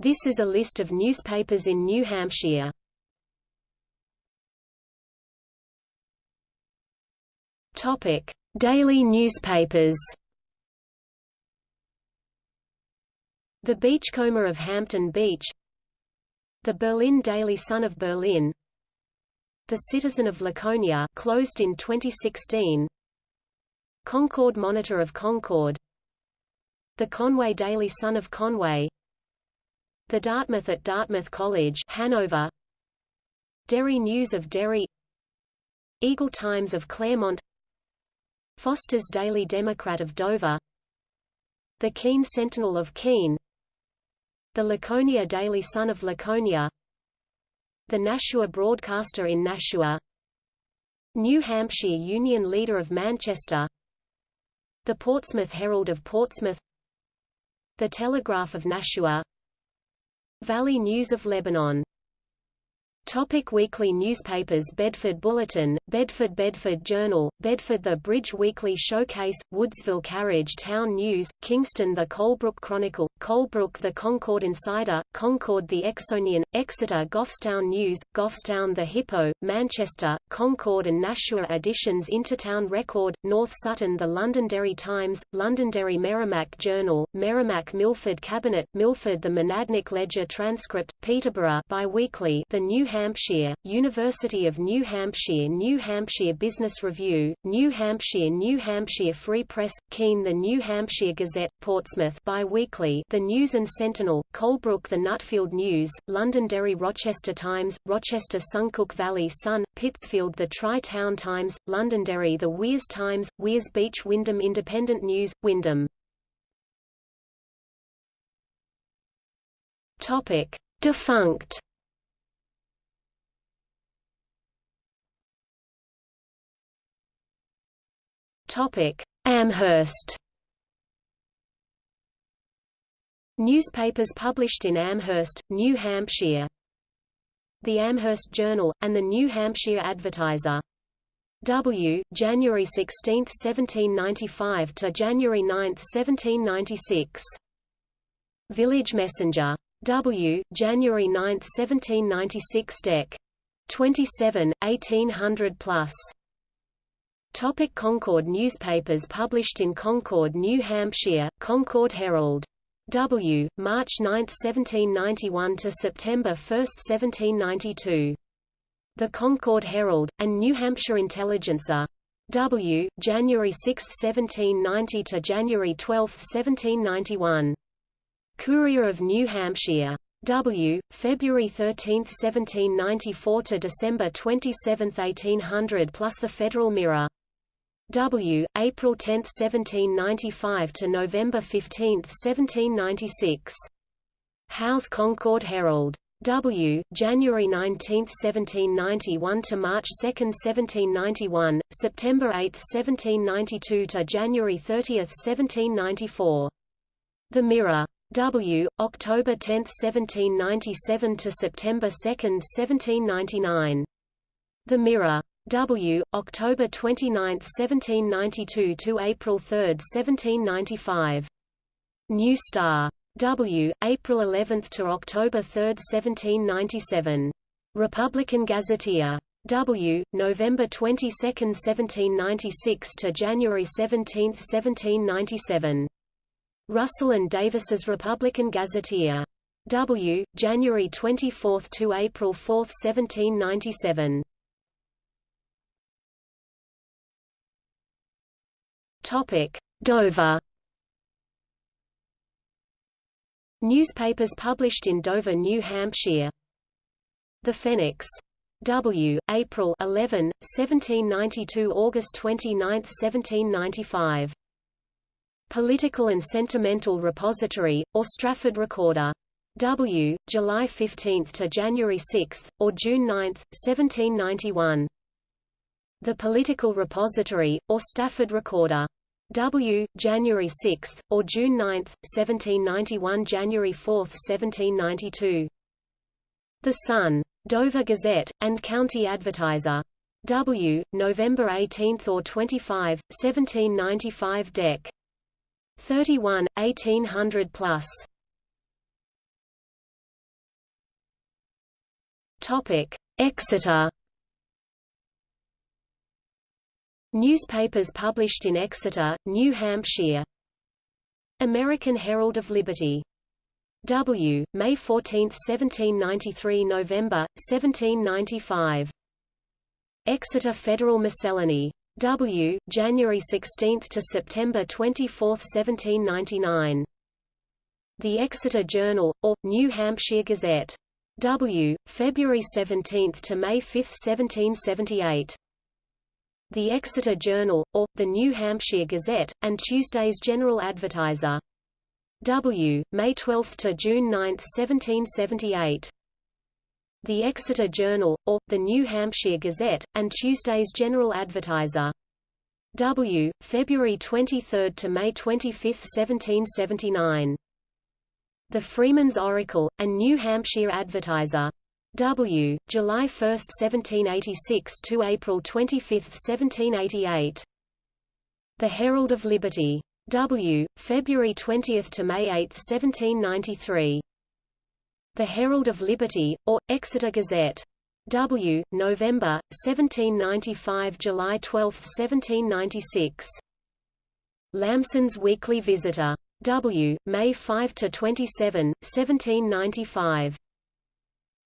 This is a list of newspapers in New Hampshire. Topic: Daily newspapers. The Beachcomber of Hampton Beach The Berlin Daily Sun of Berlin The Citizen of Laconia closed in 2016 Concord Monitor of Concord The Conway Daily Sun of Conway The Dartmouth at Dartmouth College Hanover. Derry News of Derry. Eagle Times of Claremont. Foster's Daily Democrat of Dover. The Keene Sentinel of Keene. The Laconia Daily Sun of Laconia. The Nashua Broadcaster in Nashua. New Hampshire Union Leader of Manchester. The Portsmouth Herald of Portsmouth. The Telegraph of Nashua Valley News of Lebanon Topic weekly newspapers Bedford Bulletin, Bedford Bedford Journal, Bedford The Bridge Weekly Showcase, Woodsville Carriage Town News, Kingston The Colebrook Chronicle, Colebrook The Concord Insider, Concord The Exonian, Exeter Goffstown News, Goffstown The Hippo, Manchester, Concord and Nashua Editions Intertown Record, North Sutton The Londonderry Times, Londonderry Merrimack Journal, Merrimack Milford Cabinet, Milford The Monadnock Ledger Transcript, Peterborough Bi-Weekly The New Hampshire, University of New Hampshire New Hampshire Business Review, New Hampshire New Hampshire Free Press, Keene The New Hampshire Gazette, Portsmouth Bi-Weekly The News and Sentinel, Colebrook The Nutfield News, Londonderry Rochester Times, Rochester Suncook Valley Sun, Pittsfield The Tri-Town Times, Londonderry The Weirs Times, Weirs Beach Windham Independent News, Windham Topic. Defunct Amherst. Newspapers published in Amherst, New Hampshire. The Amherst Journal, and the New Hampshire Advertiser. W. January 16, 1795 to January 9, 1796. Village Messenger. W. January 9, 1796 Dec. 27, 1800 plus. Topic Concord Newspapers published in Concord, New Hampshire, Concord Herald. W. March 9, 1791 to September 1, 1792. The Concord Herald, and New Hampshire Intelligencer. W. January 6, 1790 to January 12, 1791. Courier of New Hampshire. W. February 13, 1794 to December 27, 1800 plus the Federal Mirror. W. April 10, 1795 to November 15, 1796. Hough's Concord Herald. W. January 19, 1791 to March 2, 1791, September 8, 1792 to January 30, 1794. The Mirror. W. October 10, 1797 to September 2, 1799. The Mirror. W. October 29, 1792 to April 3, 1795. New Star. W. April 11 to October 3, 1797. Republican Gazetteer. W. November 22, 1796 to January 17, 1797. Russell and Davis's Republican Gazetteer. W. January 24 to April 4, 1797. Topic: Dover. Newspapers published in Dover, New Hampshire. The Phoenix. W. April 11, 1792 August 29, 1795. Political and Sentimental Repository, or Strafford Recorder. W. July 15 to January 6, or June 9, 1791. The Political Repository, or Strafford Recorder. W. January 6, or June 9, 1791 January 4, 1792. The Sun. Dover Gazette, and County Advertiser. W. November 18 or 25, 1795 Dec. 31, 1800 plus. Topic: Exeter. Newspapers published in Exeter, New Hampshire. American Herald of Liberty. W. May 14, 1793 November, 1795. Exeter Federal Miscellany. W. January 16 to September 24, 1799. The Exeter Journal, or, New Hampshire Gazette. W. February 17 to May 5, 1778. The Exeter Journal, or, the New Hampshire Gazette, and Tuesday's General Advertiser. W. May 12 to June 9, 1778. The Exeter Journal, or, the New Hampshire Gazette, and Tuesday's General Advertiser. W. February 23 to May 25, 1779. The Freeman's Oracle, and New Hampshire Advertiser. W. July 1, 1786 to April 25, 1788. The Herald of Liberty. W. February 20 to May 8, 1793. The Herald of Liberty, or, Exeter Gazette. W. November, 1795 July 12, 1796. Lamson's Weekly Visitor. W. May 5 to 27, 1795.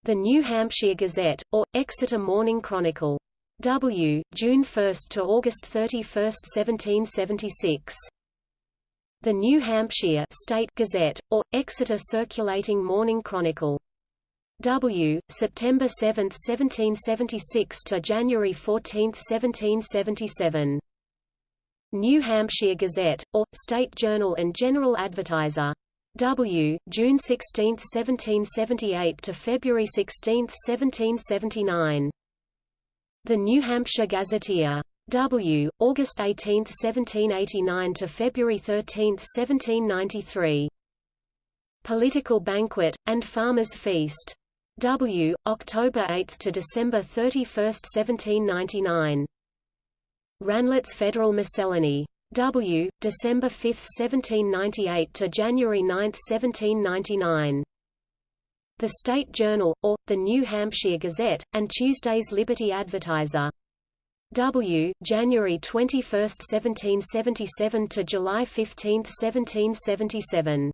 The New Hampshire Gazette, or, Exeter Morning Chronicle. W. June 1 to August 31, 1776. The New Hampshire State Gazette, or, Exeter Circulating Morning Chronicle. W. September 7, 1776 to January 14, 1777. New Hampshire Gazette, or, State Journal and General Advertiser. W. June 16, 1778 to February 16, 1779. The New Hampshire Gazetteer. W. August 18, 1789 to February 13, 1793. Political Banquet, and Farmer's Feast. W. October 8 to December 31, 1799. Ranlet's Federal Miscellany. W. December 5, 1798 to January 9, 1799. The State Journal, or, the New Hampshire Gazette, and Tuesday's Liberty Advertiser. W. January 21, 1777 to July 15, 1777.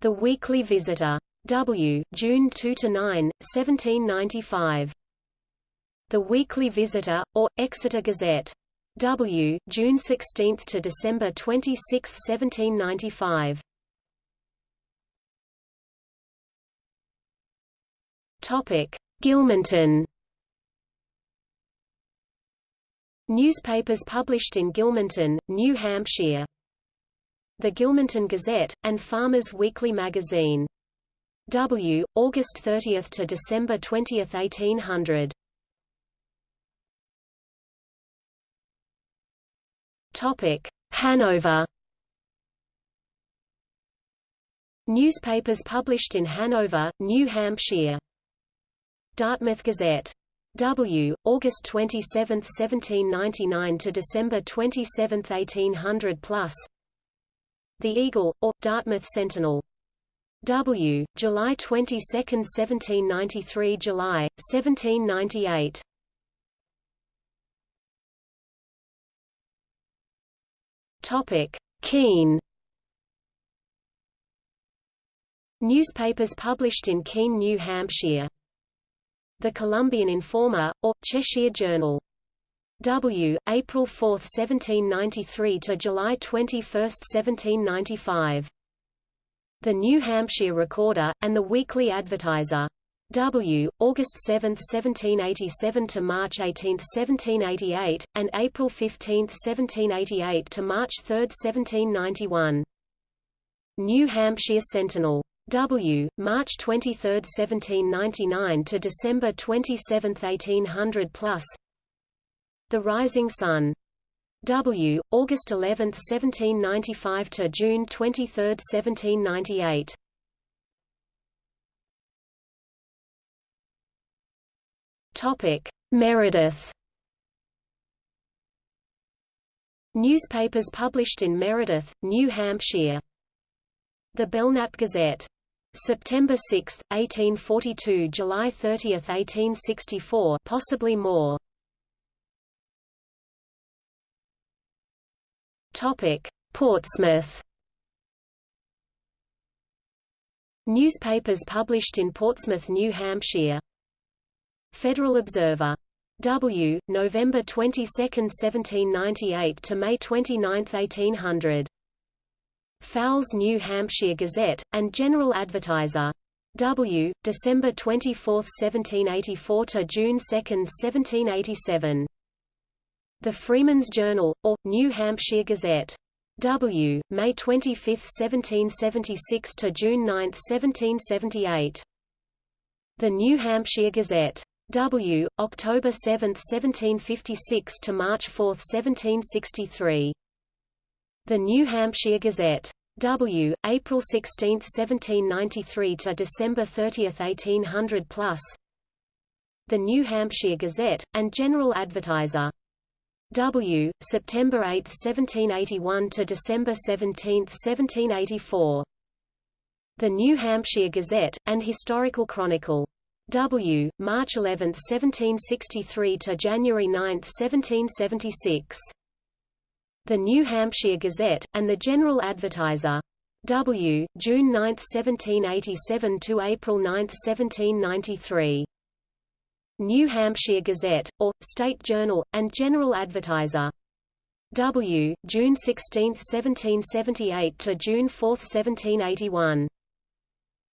The Weekly Visitor. W. June 2 to 9, 1795. The Weekly Visitor, or, Exeter Gazette. W. June 16 to December 26, 1795. Topic: Gilmanton. Newspapers published in Gilmanton, New Hampshire. The Gilmanton Gazette, and Farmers Weekly Magazine. W. August 30 to December 20, 1800. Topic: Hanover. Newspapers published in Hanover, New Hampshire. Dartmouth Gazette. W. August 27, 1799 to December 27, 1800 plus. The Eagle, or, Dartmouth Sentinel. W. July 22, 1793 July, 1798. Topic: Keene. Newspapers published in Keene, New Hampshire. The Columbian Informer, or, Cheshire Journal. W. April 4, 1793 to July 21, 1795. The New Hampshire Recorder, and the Weekly Advertiser. W. August 7, 1787 to March 18, 1788, and April 15, 1788 to March 3, 1791. New Hampshire Sentinel. W. March 23, 1799 to December 27, 1800 plus. The Rising Sun. W. August 11, 1795 to June 23, 1798. Topic: Meredith. Newspapers published in Meredith, New Hampshire. The Belknap Gazette. September 6, 1842 July 30, 1864 possibly more. Portsmouth Newspapers published in Portsmouth, New Hampshire Federal Observer. W. November 22, 1798 to May 29, 1800. Fowles New Hampshire Gazette, and General Advertiser. W. December 24, 1784 to June 2, 1787. The Freeman's Journal, or, New Hampshire Gazette. W. May 25, 1776 to June 9, 1778. The New Hampshire Gazette. W. October 7, 1756 to March 4, 1763. The New Hampshire Gazette. W. April 16, 1793 to December 30, 1800 plus. The New Hampshire Gazette, and General Advertiser. W. September 8, 1781 to December 17, 1784. The New Hampshire Gazette, and Historical Chronicle. W. March 11, 1763 to January 9, 1776. The New Hampshire Gazette, and the General Advertiser. W. June 9, 1787 to April 9, 1793. New Hampshire Gazette, or, State Journal, and General Advertiser. W. June 16, 1778 to June 4, 1781.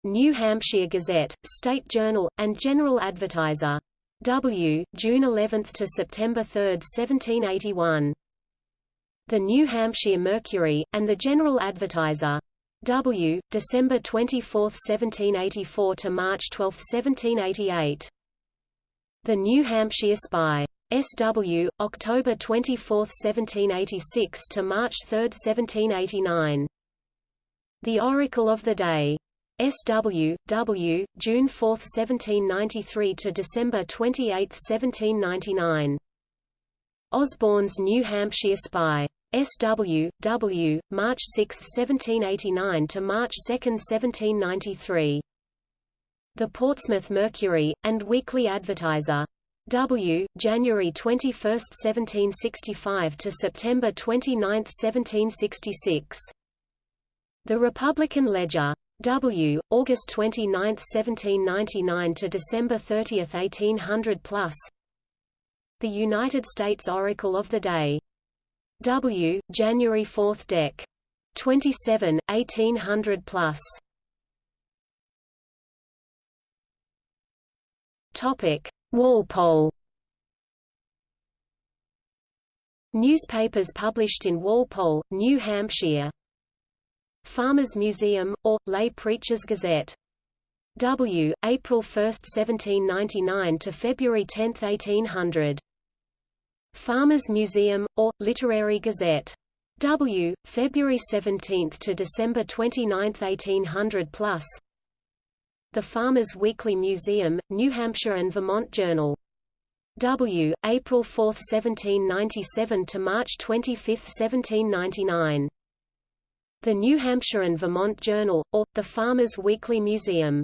New Hampshire Gazette, State Journal, and General Advertiser. W. June 11 to September 3, 1781. The New Hampshire Mercury, and the General Advertiser. W. December 24, 1784 to March 12, 1788. The New Hampshire Spy. S.W., October 24, 1786 to March 3, 1789. The Oracle of the Day. S.W., W., June 4, 1793 to December 28, 1799. Osborne's New Hampshire Spy. S.W., W., March 6, 1789 to March 2, 1793. The Portsmouth Mercury, and Weekly Advertiser. W. January 21, 1765 to September 29, 1766. The Republican Ledger. W. August 29, 1799 to December 30, 1800 plus. The United States Oracle of the Day. W. January 4th Dec. 27, 1800 plus. Topic: Walpole. Newspapers published in Walpole, New Hampshire. Farmers Museum, or, Lay Preachers Gazette. W. April 1, 1799 to February 10, 1800. Farmers Museum, or, Literary Gazette. W. February 17 to December 29, 1800 plus. The Farmers Weekly Museum, New Hampshire and Vermont Journal. W. April 4, 1797 to March 25, 1799. The New Hampshire and Vermont Journal, or, the Farmers Weekly Museum.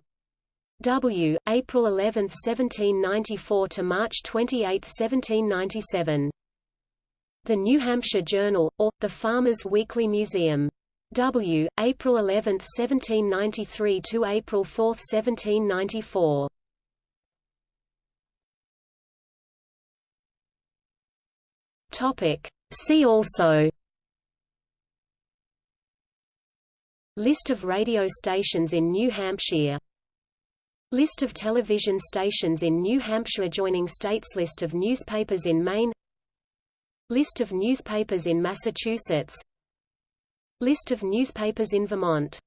W. April 11, 1794 to March 28, 1797. The New Hampshire Journal, or, the Farmers Weekly Museum. W. April 11, 1793 to April 4, 1794. Topic. See also List of radio stations in New Hampshire List of television stations in New Hampshire Joining states List of newspapers in Maine. List of newspapers in Massachusetts. List of newspapers in Vermont